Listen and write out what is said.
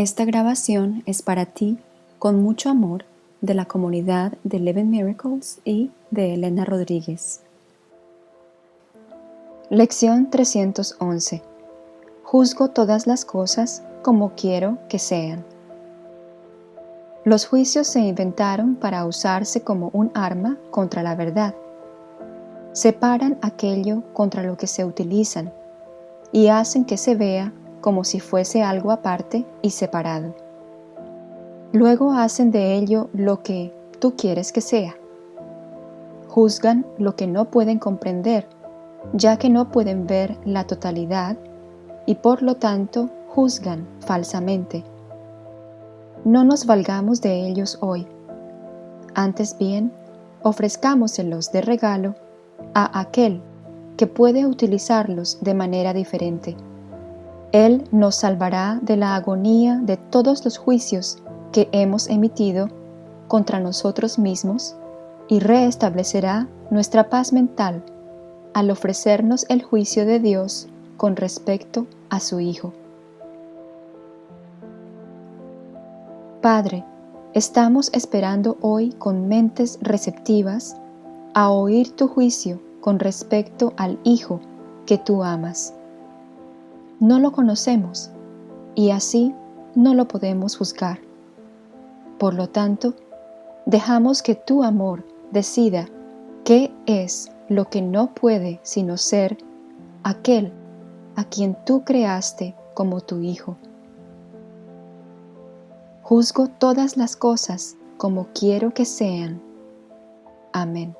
Esta grabación es para ti, con mucho amor, de la comunidad de Eleven Miracles y de Elena Rodríguez. Lección 311 Juzgo todas las cosas como quiero que sean. Los juicios se inventaron para usarse como un arma contra la verdad. Separan aquello contra lo que se utilizan y hacen que se vea como si fuese algo aparte y separado. Luego hacen de ello lo que tú quieres que sea. Juzgan lo que no pueden comprender, ya que no pueden ver la totalidad y por lo tanto juzgan falsamente. No nos valgamos de ellos hoy. Antes bien, ofrezcámoselos de regalo a aquel que puede utilizarlos de manera diferente. Él nos salvará de la agonía de todos los juicios que hemos emitido contra nosotros mismos y reestablecerá nuestra paz mental al ofrecernos el juicio de Dios con respecto a su Hijo. Padre, estamos esperando hoy con mentes receptivas a oír tu juicio con respecto al Hijo que tú amas. No lo conocemos y así no lo podemos juzgar. Por lo tanto, dejamos que tu amor decida qué es lo que no puede sino ser aquel a quien tú creaste como tu Hijo. Juzgo todas las cosas como quiero que sean. Amén.